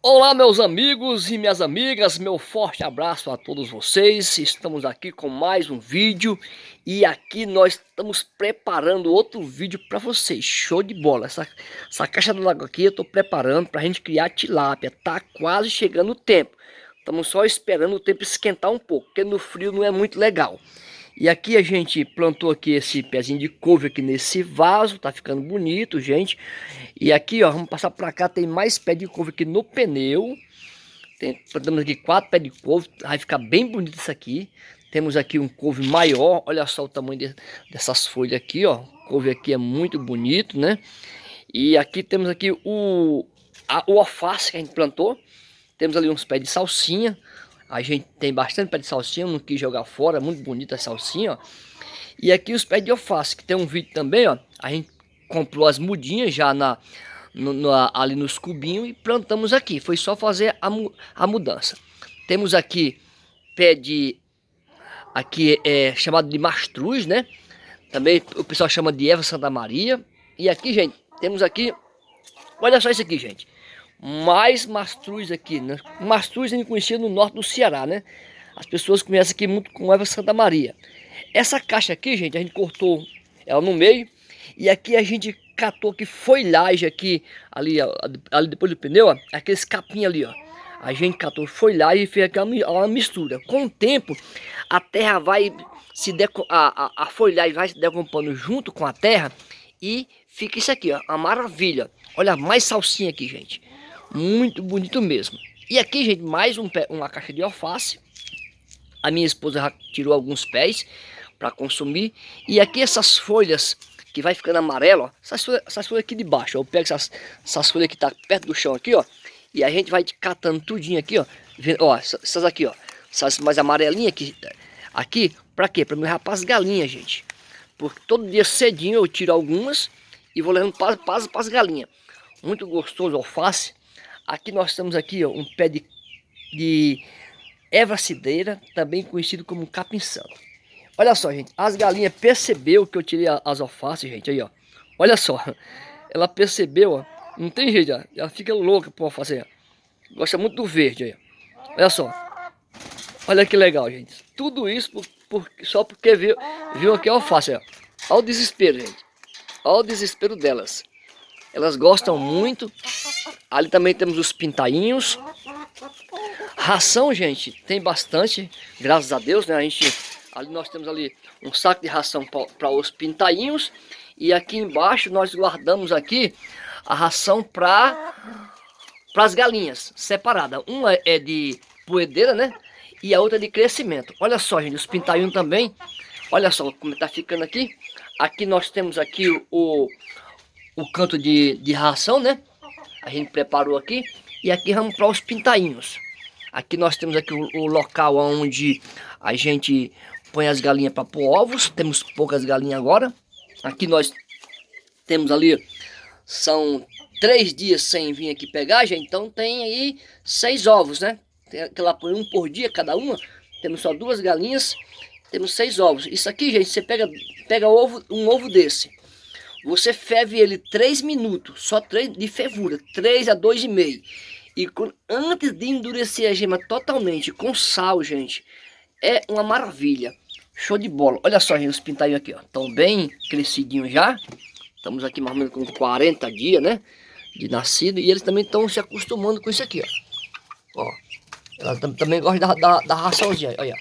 Olá meus amigos e minhas amigas, meu forte abraço a todos vocês. Estamos aqui com mais um vídeo E aqui nós estamos preparando outro vídeo para vocês. Show de bola. Essa, essa caixa d'água aqui eu estou preparando para a gente criar tilápia. Tá quase chegando o tempo. Estamos só esperando o tempo esquentar um pouco Porque no frio não é muito legal e aqui a gente plantou aqui esse pezinho de couve aqui nesse vaso, tá ficando bonito, gente. E aqui, ó, vamos passar para cá, tem mais pé de couve aqui no pneu. Tem, plantamos aqui quatro pés de couve, vai ficar bem bonito isso aqui. Temos aqui um couve maior, olha só o tamanho de, dessas folhas aqui, ó. O couve aqui é muito bonito, né? E aqui temos aqui o, a, o alface que a gente plantou. Temos ali uns pés de salsinha. A gente tem bastante pé de salsinha, não quis jogar fora, muito bonita a salsinha, ó. E aqui os pés de alface, que tem um vídeo também, ó. A gente comprou as mudinhas já na, no, no, ali nos cubinhos e plantamos aqui. Foi só fazer a, a mudança. Temos aqui pé de... Aqui é chamado de mastruz, né? Também o pessoal chama de Eva Santa Maria. E aqui, gente, temos aqui... Olha só isso aqui, gente mais mastruz aqui, né? Mastruz gente conhecia no norte do Ceará, né? As pessoas conhecem aqui muito com Eva Santa Maria. Essa caixa aqui, gente, a gente cortou ela no meio. E aqui a gente catou que folhagem aqui, ali, ali depois do pneu, ó, aqueles capim ali, ó. A gente catou folhagem e fez aquela uma mistura. Com o tempo, a terra vai se a, a, a folhagem vai se decompondo junto com a terra e fica isso aqui, ó, uma maravilha. Olha, mais salsinha aqui, gente. Muito bonito mesmo. E aqui, gente, mais um pé, uma caixa de alface. A minha esposa já tirou alguns pés para consumir. E aqui essas folhas que vai ficando amarelo, ó, essas, folhas, essas folhas aqui de baixo. Ó, eu pego essas, essas folhas que tá perto do chão aqui, ó. E a gente vai catando tudinho aqui, ó. Ó, essas aqui, ó. Essas mais amarelinhas aqui. Aqui, para quê? Para me rapar as galinhas, gente. Porque todo dia cedinho eu tiro algumas e vou levando para as galinhas. Muito gostoso alface. Aqui nós temos aqui ó, um pé de, de erva cideira, também conhecido como capim santo. Olha só, gente, as galinhas percebeu que eu tirei as alfaces, gente, aí, ó. Olha só, ela percebeu, ó. Não tem jeito, ó. Ela fica louca por alface, ó. Gosta muito do verde, aí, ó. Olha só. Olha que legal, gente. Tudo isso por, por, só porque viu, viu aqui a alface, ó. Olha o desespero, gente. Olha o desespero delas. Elas gostam muito Ali também temos os pintainhos. Ração, gente, tem bastante, graças a Deus, né? A gente, ali nós temos ali um saco de ração para os pintainhos. E aqui embaixo nós guardamos aqui a ração para as galinhas, separada. Uma é de poedeira, né? E a outra é de crescimento. Olha só, gente, os pintainhos também. Olha só como está ficando aqui. Aqui nós temos aqui o, o canto de, de ração, né? A gente preparou aqui. E aqui vamos para os pintainhos. Aqui nós temos aqui o, o local onde a gente põe as galinhas para pôr ovos. Temos poucas galinhas agora. Aqui nós temos ali, são três dias sem vir aqui pegar, gente. Então tem aí seis ovos, né? Tem aquela põe um por dia cada uma. Temos só duas galinhas, temos seis ovos. Isso aqui, gente, você pega, pega ovo, um ovo desse. Você ferve ele 3 minutos, só 3 de fervura, 3 a 2,5. E com, antes de endurecer a gema totalmente com sal, gente, é uma maravilha. Show de bola. Olha só, gente, os pintadinhos aqui, ó. Estão bem crescidinhos já. Estamos aqui mais ou menos com 40 dias, né? De nascido. E eles também estão se acostumando com isso aqui, ó. Ó. Ela também gosta da, da, da raçãozinha, olha.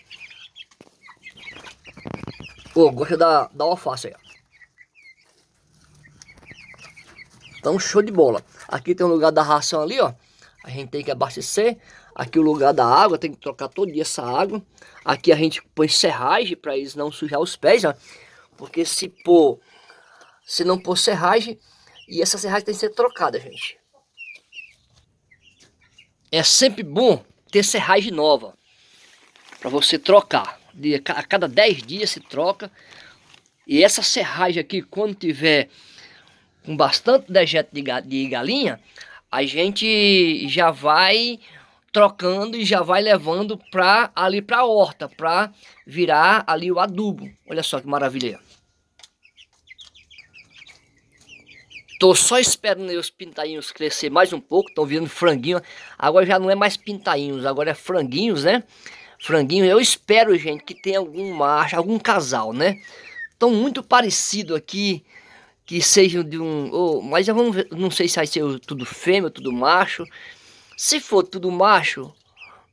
Pô, gosta da, da alface, ó. Então show de bola. Aqui tem um lugar da ração ali, ó. A gente tem que abastecer. Aqui o lugar da água, tem que trocar todo dia essa água. Aqui a gente põe serragem para eles não sujar os pés, ó. Porque se pôr, se não pôr serragem, e essa serragem tem que ser trocada, gente. É sempre bom ter serragem nova para você trocar. De, a cada 10 dias se troca. E essa serragem aqui, quando tiver com bastante dejeto de, galinha, a gente já vai trocando e já vai levando para ali para a horta, para virar ali o adubo. Olha só que maravilha. Tô só esperando os pintainhos crescer mais um pouco, estão virando franguinho. Agora já não é mais pintainhos, agora é franguinhos, né? Franguinho, eu espero, gente, que tenha algum macho, algum casal, né? Estão muito parecido aqui, que sejam de um... Mas já vamos ver, não sei se vai ser tudo fêmea, tudo macho. Se for tudo macho,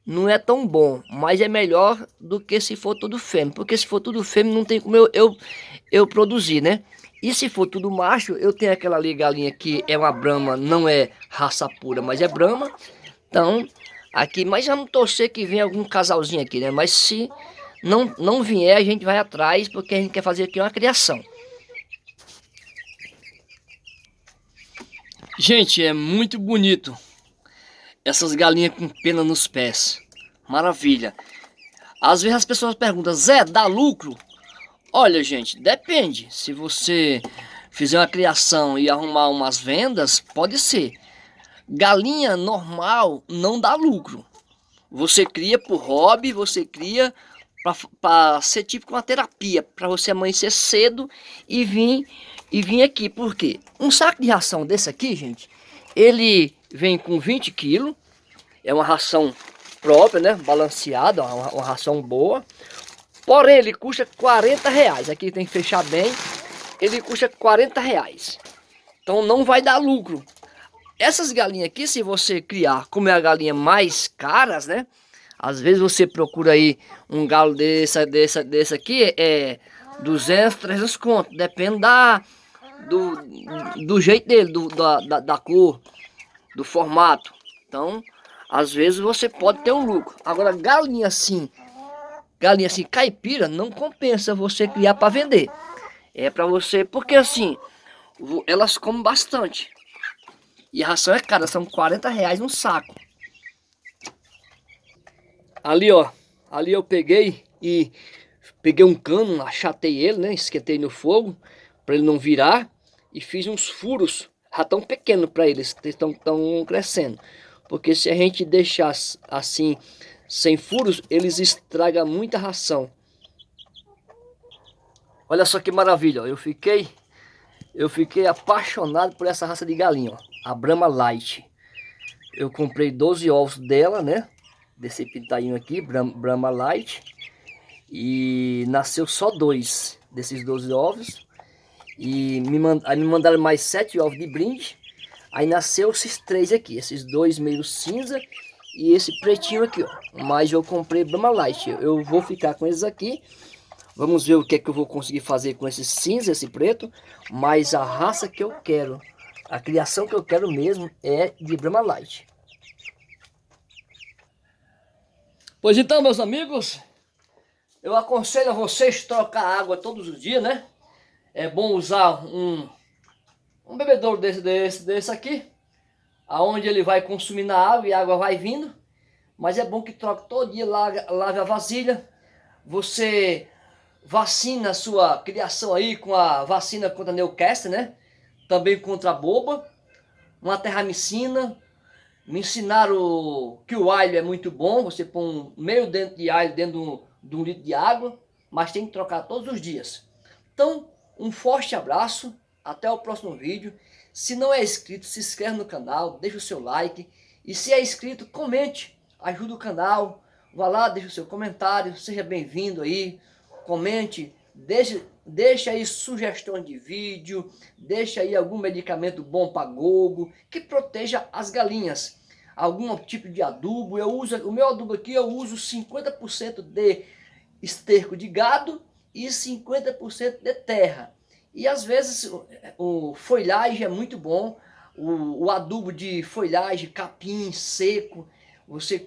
não é tão bom, mas é melhor do que se for tudo fêmea. Porque se for tudo fêmea, não tem como eu, eu, eu produzir, né? E se for tudo macho, eu tenho aquela ali galinha que é uma brama, não é raça pura, mas é brama. Então, aqui, mas vamos torcer que venha algum casalzinho aqui, né? Mas se não, não vier, a gente vai atrás, porque a gente quer fazer aqui uma criação. Gente, é muito bonito essas galinhas com pena nos pés. Maravilha. Às vezes as pessoas perguntam, Zé, dá lucro? Olha, gente, depende. Se você fizer uma criação e arrumar umas vendas, pode ser. Galinha normal não dá lucro. Você cria por hobby, você cria para ser tipo uma terapia, para você amanhecer cedo e vir e vir aqui. Por quê? Um saco de ração desse aqui, gente, ele vem com 20 quilos, é uma ração própria, né, balanceada, uma, uma ração boa. Porém, ele custa 40 reais. Aqui tem que fechar bem. Ele custa 40 reais. Então não vai dar lucro. Essas galinhas aqui, se você criar, como é a galinha mais caras, né? Às vezes você procura aí um galo desse, desse, desse aqui, é 200, 300 conto. Depende da, do, do jeito dele, do, da, da, da cor, do formato. Então, às vezes você pode ter um lucro. Agora, galinha assim, galinha assim caipira, não compensa você criar para vender. É para você, porque assim, elas comem bastante. E a ração é cara, são 40 reais um saco. Ali, ó, ali eu peguei e peguei um cano, achatei ele, né, esquentei no fogo para ele não virar e fiz uns furos, ratão pequeno para eles, estão tão crescendo. Porque se a gente deixar assim sem furos, eles estragam muita ração. Olha só que maravilha, ó. eu fiquei eu fiquei apaixonado por essa raça de galinha, ó, a Brahma Light. Eu comprei 12 ovos dela, né? Desse pintainho aqui, Brahma Light. E nasceu só dois desses 12 ovos. E me, mand aí me mandaram mais sete ovos de brinde. Aí nasceu esses três aqui, esses dois meio cinza e esse pretinho aqui, ó. Mas eu comprei Brahma Light. Eu vou ficar com esses aqui. Vamos ver o que é que eu vou conseguir fazer com esse cinza, esse preto. Mas a raça que eu quero, a criação que eu quero mesmo é de Brahma Light. Pois então, meus amigos, eu aconselho a vocês trocar água todos os dias, né? É bom usar um, um bebedouro desse, desse, desse aqui aonde ele vai consumindo a água e a água vai vindo. Mas é bom que troque todo dia, lave, lave a vasilha. Você vacina a sua criação aí com a vacina contra a Newcastle, né? Também contra a boba. Uma terramicina. Me ensinaram que o alho é muito bom. Você põe meio dentro de alho dentro de um litro de água. Mas tem que trocar todos os dias. Então, um forte abraço. Até o próximo vídeo. Se não é inscrito, se inscreve no canal, deixa o seu like. E se é inscrito, comente, ajuda o canal. Vá lá, deixa o seu comentário, seja bem-vindo aí. Comente, deixe, deixa aí sugestões de vídeo, deixa aí algum medicamento bom para gogo, que proteja as galinhas. Algum tipo de adubo, eu uso, o meu adubo aqui eu uso 50% de esterco de gado e 50% de terra. E às vezes o folhagem é muito bom, o, o adubo de folhagem, capim seco, você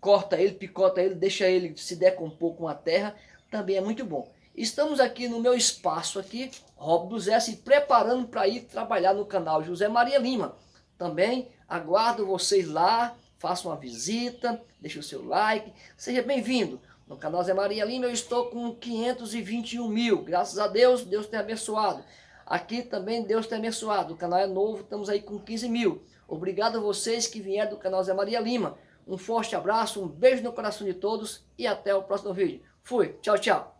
corta ele, picota ele, deixa ele se decompor com a terra, também é muito bom. Estamos aqui no meu espaço aqui, Rob do Zé, se preparando para ir trabalhar no canal José Maria Lima. Também aguardo vocês lá, façam uma visita, deixe o seu like, seja bem-vindo. No canal Zé Maria Lima eu estou com 521 mil. Graças a Deus, Deus tem abençoado. Aqui também Deus tem abençoado. O canal é novo, estamos aí com 15 mil. Obrigado a vocês que vieram do canal Zé Maria Lima. Um forte abraço, um beijo no coração de todos e até o próximo vídeo. Fui, tchau, tchau.